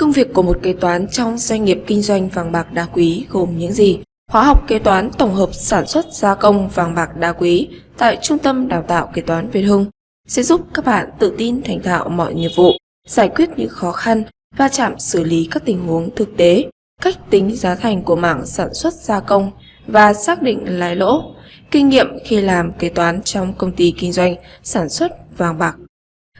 Công việc của một kế toán trong doanh nghiệp kinh doanh vàng bạc đá quý gồm những gì? Khóa học kế toán tổng hợp sản xuất gia công vàng bạc đá quý tại Trung tâm Đào tạo Kế toán Việt Hưng sẽ giúp các bạn tự tin thành thạo mọi nghiệp vụ, giải quyết những khó khăn, va chạm xử lý các tình huống thực tế, cách tính giá thành của mảng sản xuất gia công và xác định lãi lỗ, kinh nghiệm khi làm kế toán trong công ty kinh doanh sản xuất vàng bạc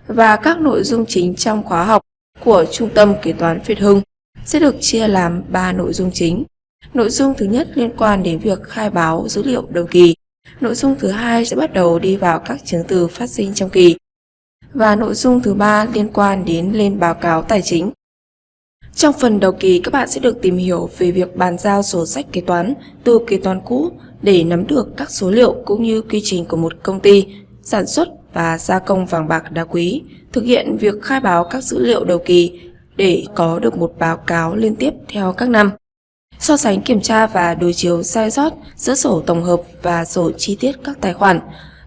và các nội dung chính trong khóa học của Trung tâm Kế toán Việt Hưng sẽ được chia làm 3 nội dung chính. Nội dung thứ nhất liên quan đến việc khai báo dữ liệu đầu kỳ. Nội dung thứ hai sẽ bắt đầu đi vào các chứng từ phát sinh trong kỳ. Và nội dung thứ ba liên quan đến lên báo cáo tài chính. Trong phần đầu kỳ, các bạn sẽ được tìm hiểu về việc bàn giao sổ sách kế toán từ kế toán cũ để nắm được các số liệu cũng như quy trình của một công ty sản xuất và gia công vàng bạc đá quý, thực hiện việc khai báo các dữ liệu đầu kỳ để có được một báo cáo liên tiếp theo các năm. So sánh kiểm tra và đối chiếu sai sót giữa sổ tổng hợp và sổ chi tiết các tài khoản.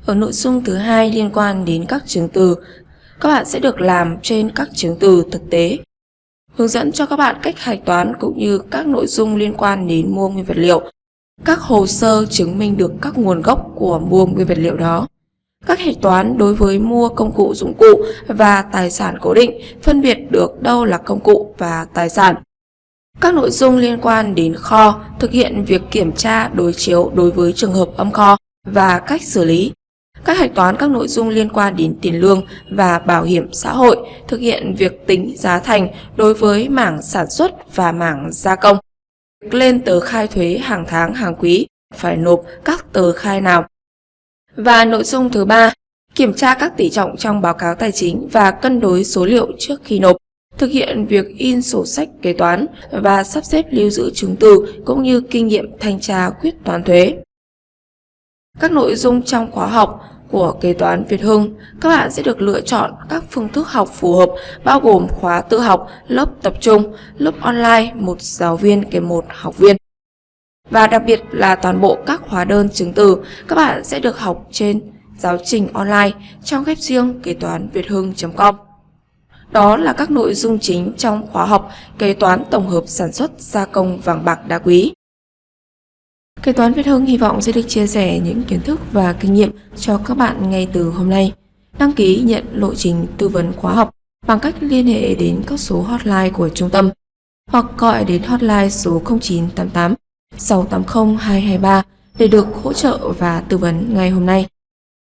Ở nội dung thứ hai liên quan đến các chứng từ, các bạn sẽ được làm trên các chứng từ thực tế. Hướng dẫn cho các bạn cách hạch toán cũng như các nội dung liên quan đến mua nguyên vật liệu, các hồ sơ chứng minh được các nguồn gốc của mua nguyên vật liệu đó. Các hạch toán đối với mua công cụ dụng cụ và tài sản cố định phân biệt được đâu là công cụ và tài sản. Các nội dung liên quan đến kho, thực hiện việc kiểm tra, đối chiếu đối với trường hợp âm kho và cách xử lý. Các hạch toán các nội dung liên quan đến tiền lương và bảo hiểm xã hội thực hiện việc tính giá thành đối với mảng sản xuất và mảng gia công. Lên tờ khai thuế hàng tháng, hàng quý, phải nộp các tờ khai nào và nội dung thứ ba, kiểm tra các tỷ trọng trong báo cáo tài chính và cân đối số liệu trước khi nộp, thực hiện việc in sổ sách kế toán và sắp xếp lưu giữ chứng từ cũng như kinh nghiệm thanh tra quyết toán thuế. Các nội dung trong khóa học của kế toán Việt Hưng, các bạn sẽ được lựa chọn các phương thức học phù hợp bao gồm khóa tự học, lớp tập trung, lớp online, một giáo viên kèm một học viên. Và đặc biệt là toàn bộ các hóa đơn chứng từ, các bạn sẽ được học trên giáo trình online trong web riêng kế toán việt hưng.com. Đó là các nội dung chính trong khóa học kế toán tổng hợp sản xuất gia công vàng bạc đá quý. Kế toán Việt Hưng hy vọng sẽ được chia sẻ những kiến thức và kinh nghiệm cho các bạn ngay từ hôm nay. Đăng ký nhận lộ trình tư vấn khóa học bằng cách liên hệ đến các số hotline của trung tâm hoặc gọi đến hotline số 0988 680 223 để được hỗ trợ và tư vấn ngay hôm nay.